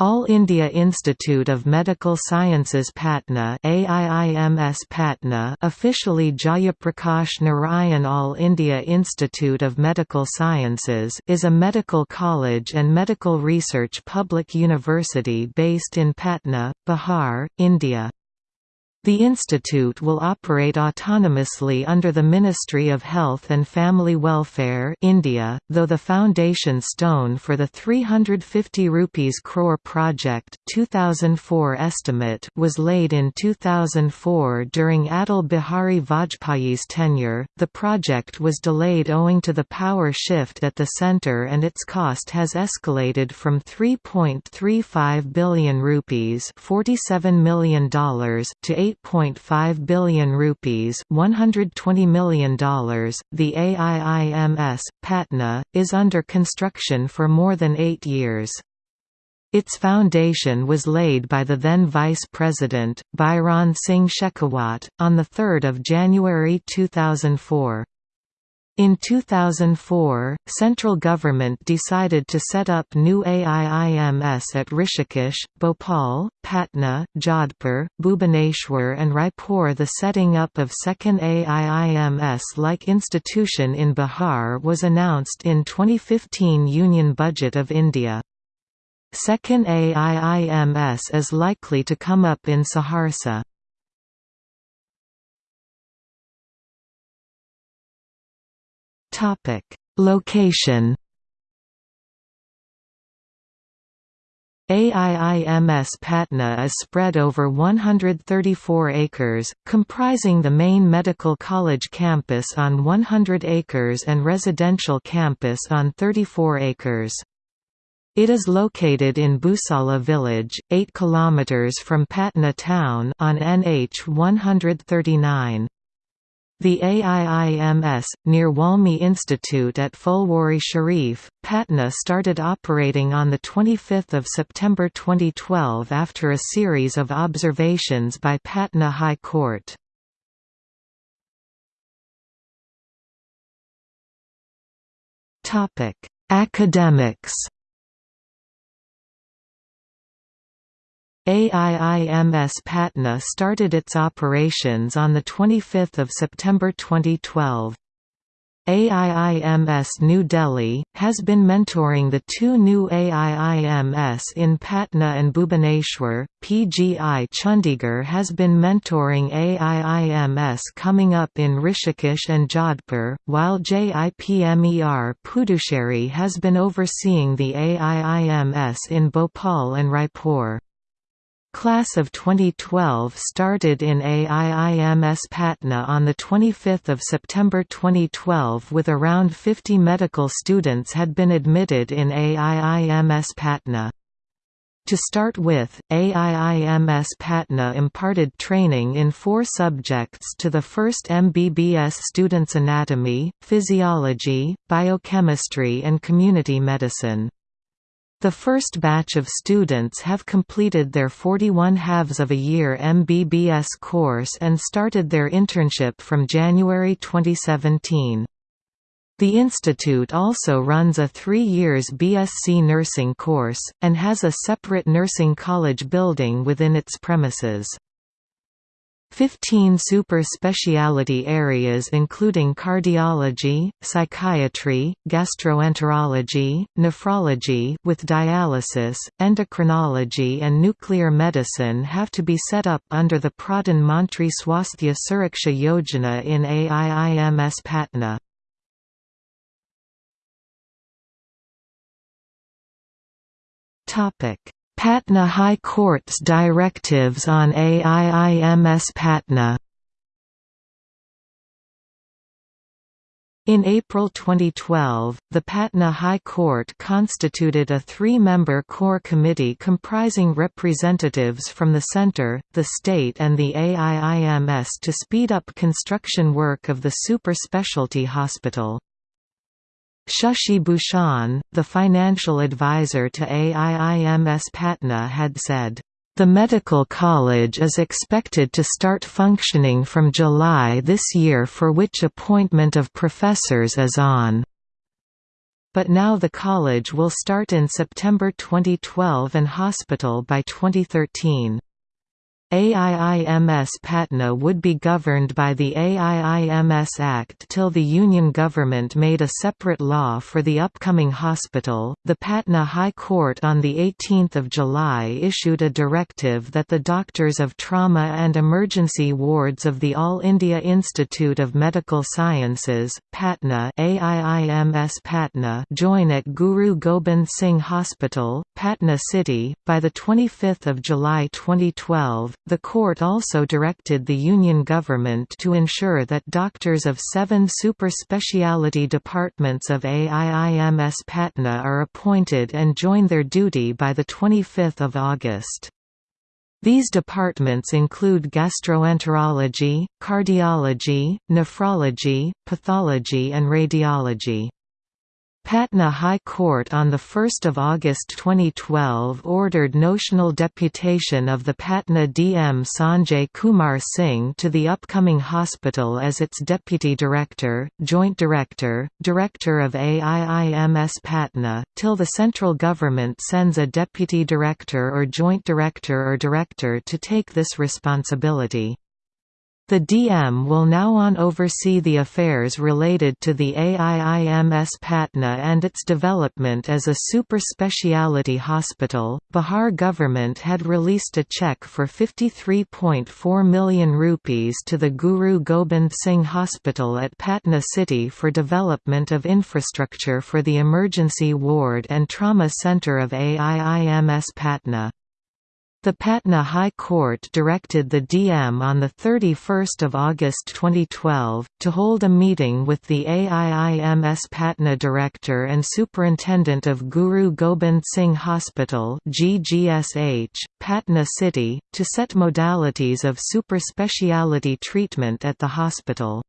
All India Institute of Medical Sciences Patna AIIMS Patna officially Jayaprakash Narayan All India Institute of Medical Sciences is a medical college and medical research public university based in Patna, Bihar, India. The institute will operate autonomously under the Ministry of Health and Family Welfare India, though the foundation stone for the 350 rupees crore project 2004 estimate was laid in 2004 during Atal Bihari Vajpayee's tenure. The project was delayed owing to the power shift at the centre and its cost has escalated from 3.35 billion rupees, $47 million to 8 8.5 billion rupees, $120 million. The AIIMS Patna is under construction for more than 8 years. Its foundation was laid by the then Vice President, Bhairon Singh Shekhawat, on 3 January 2004. In 2004, central government decided to set up new AIIMS at Rishikesh, Bhopal, Patna, Jodhpur, Bhubaneswar and Raipur The setting up of second AIIMS-like institution in Bihar was announced in 2015 Union Budget of India. Second AIIMS is likely to come up in Saharsa. Topic: Location. AIIMS Patna is spread over 134 acres, comprising the main medical college campus on 100 acres and residential campus on 34 acres. It is located in Busala village, 8 km from Patna town on NH 139. The AIIMS, near Walmi Institute at Phulwari Sharif, Patna started operating on 25 September 2012 after a series of observations by Patna High Court. Academics AIIMS Patna started its operations on 25 September 2012. AIIMS New Delhi, has been mentoring the two new AIIMS in Patna and Bhubaneswar. PGI Chandigarh has been mentoring AIIMS coming up in Rishikesh and Jodhpur, while JIPMER Puducherry has been overseeing the AIIMS in Bhopal and Raipur. Class of 2012 started in AIIMS Patna on 25 September 2012 with around 50 medical students had been admitted in AIIMS Patna. To start with, AIIMS Patna imparted training in four subjects to the first MBBS students anatomy, physiology, biochemistry and community medicine. The first batch of students have completed their 41 halves of a year MBBS course and started their internship from January 2017. The institute also runs a three years BSc nursing course, and has a separate nursing college building within its premises. Fifteen super-speciality areas including cardiology, psychiatry, gastroenterology, nephrology with dialysis, endocrinology and nuclear medicine have to be set up under the Pradhan Mantri Swasthya Suraksha Yojana in AIIMS Patna. Patna High Court's directives on AIIMS Patna In April 2012, the Patna High Court constituted a three-member core committee comprising representatives from the centre, the state and the AIIMS to speed up construction work of the super specialty hospital. Shashi Bhushan, the financial advisor to AIIMS Patna had said, "...the medical college is expected to start functioning from July this year for which appointment of professors is on." but now the college will start in September 2012 and hospital by 2013. AIIMS Patna would be governed by the AIIMS Act till the Union government made a separate law for the upcoming hospital. The Patna High Court on the 18th of July issued a directive that the doctors of trauma and emergency wards of the All India Institute of Medical Sciences, Patna AIIMS Patna join at Guru Gobind Singh Hospital, Patna City by the 25th of July 2012 the court also directed the Union government to ensure that doctors of seven super-speciality departments of AIIMS Patna are appointed and join their duty by 25 August. These departments include gastroenterology, cardiology, nephrology, pathology and radiology. Patna High Court on 1 August 2012 ordered notional deputation of the Patna DM Sanjay Kumar Singh to the upcoming hospital as its Deputy Director, Joint Director, Director of AIIMS Patna, till the central government sends a Deputy Director or Joint Director or Director to take this responsibility. The DM will now on oversee the affairs related to the AIIMS Patna and its development as a super speciality hospital. Bihar government had released a check for 53.4 million rupees to the Guru Gobind Singh Hospital at Patna city for development of infrastructure for the emergency ward and trauma center of AIIMS Patna. The Patna High Court directed the DM on 31 August 2012, to hold a meeting with the AIIMS Patna Director and Superintendent of Guru Gobind Singh Hospital GGSH, Patna City, to set modalities of super speciality treatment at the hospital.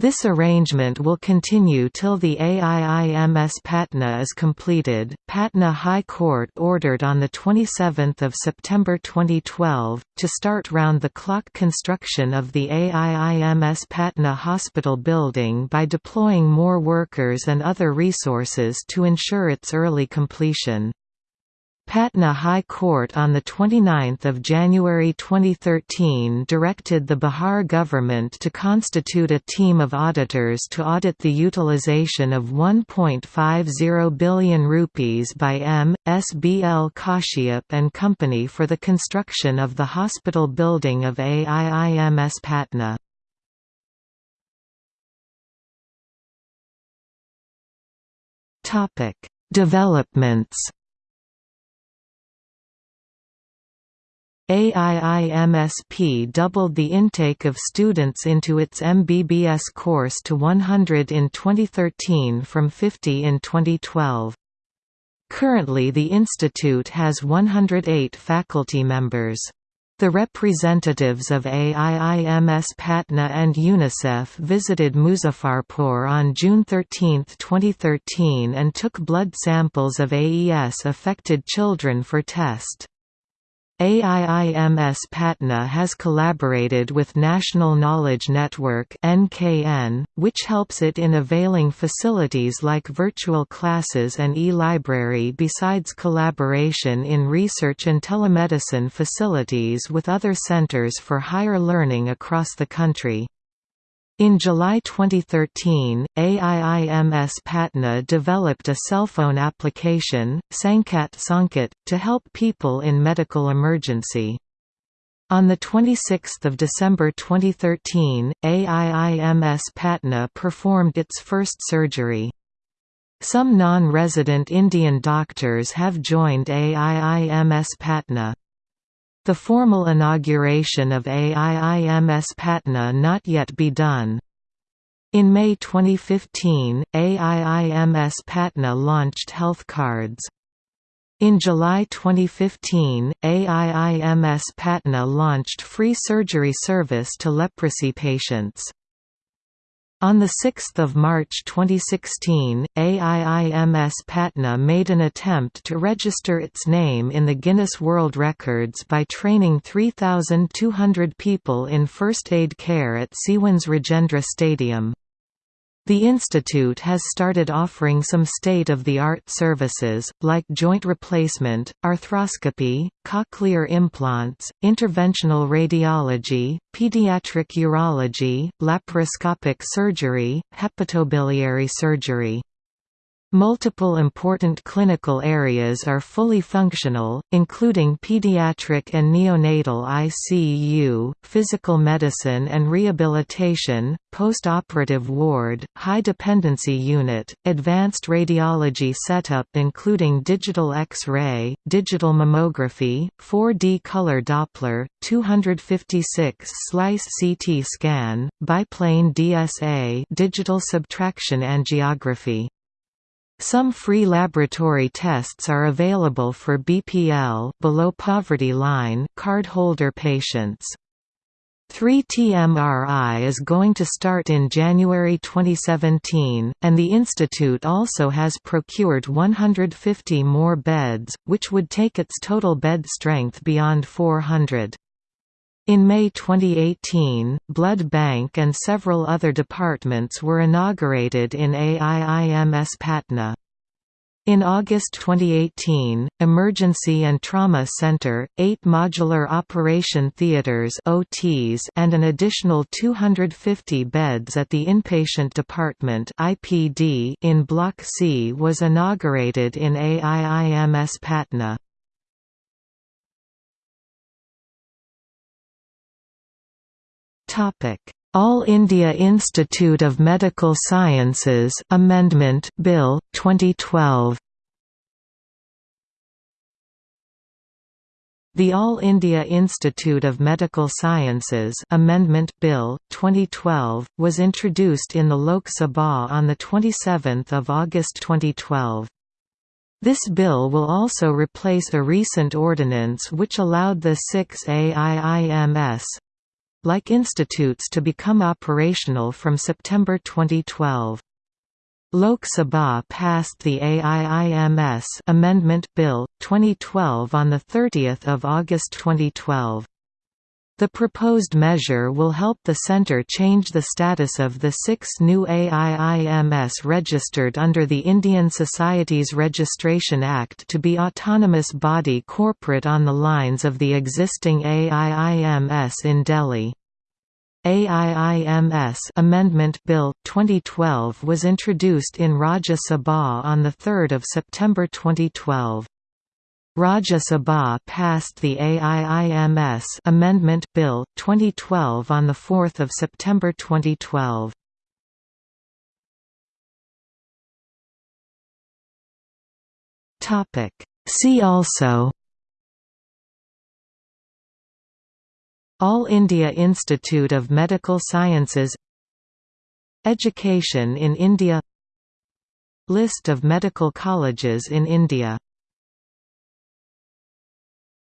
This arrangement will continue till the AIIMS Patna is completed. Patna High Court ordered on the 27th of September 2012 to start round-the-clock construction of the AIIMS Patna Hospital building by deploying more workers and other resources to ensure its early completion. Patna High Court on 29 January 2013 directed the Bihar government to constitute a team of auditors to audit the utilization of 1.50 billion rupees by M. S. B. L. Kashyap and Company for the construction of the hospital building of AIIMS Patna. Developments AIIMSP doubled the intake of students into its MBBS course to 100 in 2013 from 50 in 2012. Currently the institute has 108 faculty members. The representatives of AIIMS Patna and UNICEF visited Muzaffarpur on June 13, 2013 and took blood samples of AES-affected children for test. AIIMS Patna has collaborated with National Knowledge Network (NKN), which helps it in availing facilities like virtual classes and e-library besides collaboration in research and telemedicine facilities with other centers for higher learning across the country. In July 2013, AIIMS Patna developed a cell phone application, Sankat Sankat, to help people in medical emergency. On 26 December 2013, AIIMS Patna performed its first surgery. Some non-resident Indian doctors have joined AIIMS Patna. The formal inauguration of AIIMS Patna not yet be done. In May 2015, AIIMS Patna launched health cards. In July 2015, AIIMS Patna launched free surgery service to leprosy patients. On 6 March 2016, AIIMS Patna made an attempt to register its name in the Guinness World Records by training 3,200 people in first aid care at Siwan's Rajendra Stadium. The institute has started offering some state-of-the-art services, like joint replacement, arthroscopy, cochlear implants, interventional radiology, pediatric urology, laparoscopic surgery, hepatobiliary surgery. Multiple important clinical areas are fully functional, including pediatric and neonatal ICU, physical medicine and rehabilitation, post-operative ward, high-dependency unit, advanced radiology setup including digital X-ray, digital mammography, 4D color Doppler, 256-slice CT scan, biplane DSA digital subtraction angiography. Some free laboratory tests are available for BPL below poverty line cardholder patients. 3T-MRI is going to start in January 2017, and the institute also has procured 150 more beds, which would take its total bed strength beyond 400. In May 2018, Blood Bank and several other departments were inaugurated in AIIMS Patna. In August 2018, Emergency and Trauma Center, eight modular operation theaters (OTs) and an additional 250 beds at the Inpatient Department (IPD) in Block C was inaugurated in AIIMS Patna. All India Institute of Medical Sciences Amendment Bill 2012 The All India Institute of Medical Sciences Amendment Bill 2012 was introduced in the Lok Sabha on the 27th of August 2012. This bill will also replace a recent ordinance which allowed the 6 AIIMS like institutes to become operational from September 2012. Lok Sabha passed the AIIMS Amendment Bill 2012 on 30 August 2012. The proposed measure will help the Centre change the status of the six new AIIMS registered under the Indian Societies Registration Act to be autonomous body corporate on the lines of the existing AIIMS in Delhi. AIIMS Amendment Bill 2012 was introduced in Rajya Sabha on 3 September 2012. Rajya Sabha passed the AIIMS Amendment Bill 2012 on 4 September 2012. Topic. See also. All India Institute of Medical Sciences. Education in India. List of medical colleges in India